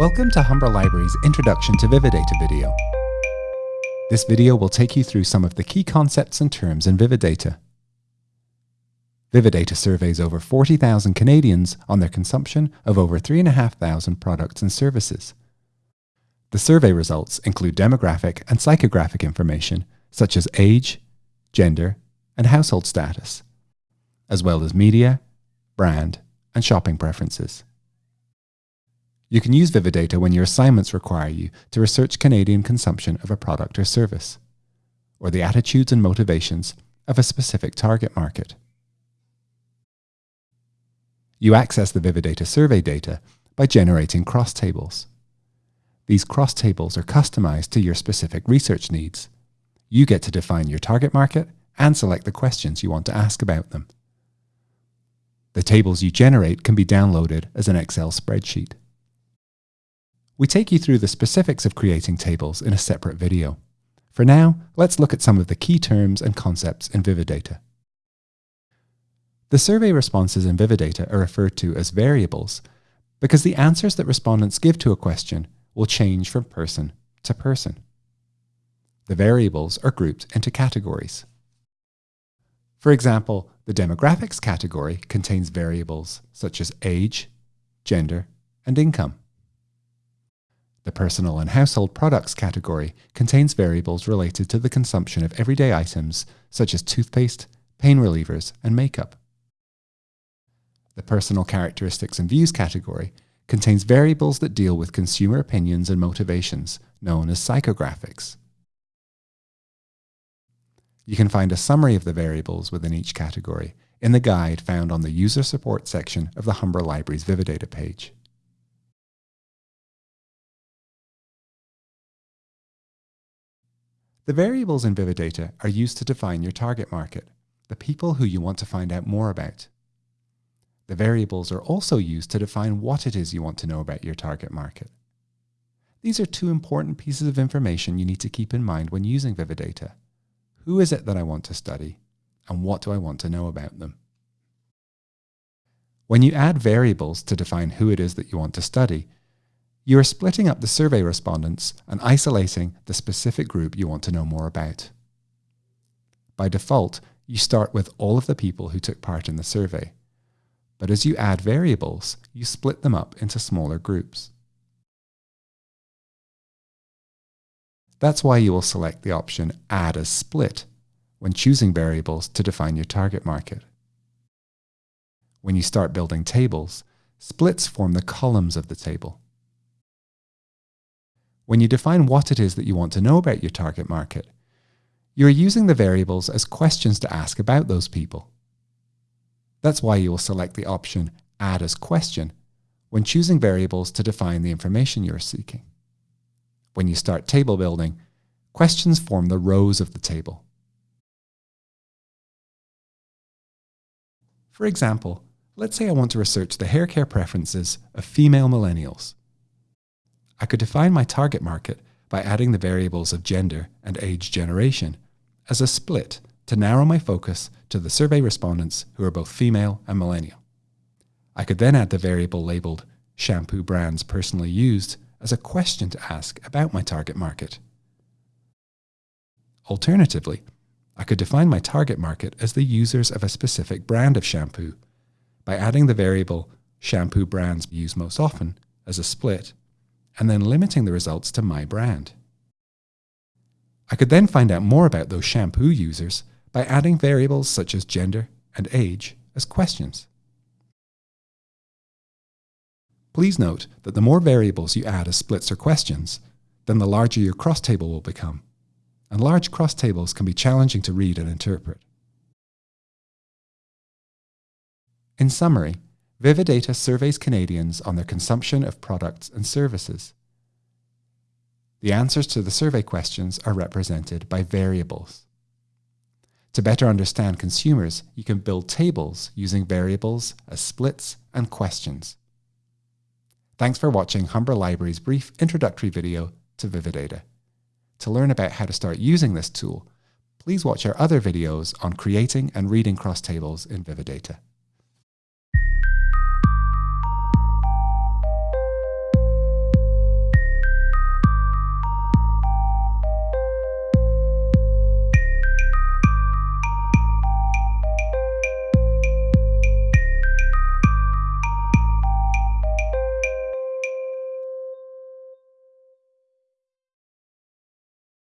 Welcome to Humber Library's Introduction to Vividata video. This video will take you through some of the key concepts and terms in Vividata. Vividata surveys over 40,000 Canadians on their consumption of over 3,500 products and services. The survey results include demographic and psychographic information such as age, gender, and household status, as well as media, brand, and shopping preferences. You can use Vividata when your assignments require you to research Canadian consumption of a product or service, or the attitudes and motivations of a specific target market. You access the Vividata survey data by generating cross tables. These cross tables are customized to your specific research needs. You get to define your target market and select the questions you want to ask about them. The tables you generate can be downloaded as an Excel spreadsheet. We take you through the specifics of creating tables in a separate video. For now, let's look at some of the key terms and concepts in Vividata. The survey responses in Vividata are referred to as variables because the answers that respondents give to a question will change from person to person. The variables are grouped into categories. For example, the demographics category contains variables such as age, gender, and income. The personal and household products category contains variables related to the consumption of everyday items such as toothpaste, pain relievers, and makeup. The personal characteristics and views category contains variables that deal with consumer opinions and motivations, known as psychographics. You can find a summary of the variables within each category in the guide found on the User Support section of the Humber Library's Vividata page. The variables in Vividata are used to define your target market, the people who you want to find out more about. The variables are also used to define what it is you want to know about your target market. These are two important pieces of information you need to keep in mind when using Vividata. Who is it that I want to study? And what do I want to know about them? When you add variables to define who it is that you want to study, you are splitting up the survey respondents and isolating the specific group you want to know more about. By default, you start with all of the people who took part in the survey. But as you add variables, you split them up into smaller groups. That's why you will select the option Add as Split when choosing variables to define your target market. When you start building tables, splits form the columns of the table. When you define what it is that you want to know about your target market, you're using the variables as questions to ask about those people. That's why you will select the option Add as Question when choosing variables to define the information you're seeking. When you start table building, questions form the rows of the table. For example, let's say I want to research the hair care preferences of female millennials. I could define my target market by adding the variables of gender and age generation as a split to narrow my focus to the survey respondents who are both female and millennial. I could then add the variable labeled shampoo brands personally used as a question to ask about my target market. Alternatively, I could define my target market as the users of a specific brand of shampoo by adding the variable shampoo brands used most often as a split and then limiting the results to my brand. I could then find out more about those shampoo users by adding variables such as gender and age as questions. Please note that the more variables you add as splits or questions, then the larger your cross table will become, and large cross tables can be challenging to read and interpret. In summary, Vividata surveys Canadians on their consumption of products and services. The answers to the survey questions are represented by variables. To better understand consumers, you can build tables using variables as splits and questions. Thanks for watching Humber Library's brief introductory video to Vividata. To learn about how to start using this tool, please watch our other videos on creating and reading cross tables in Vividata.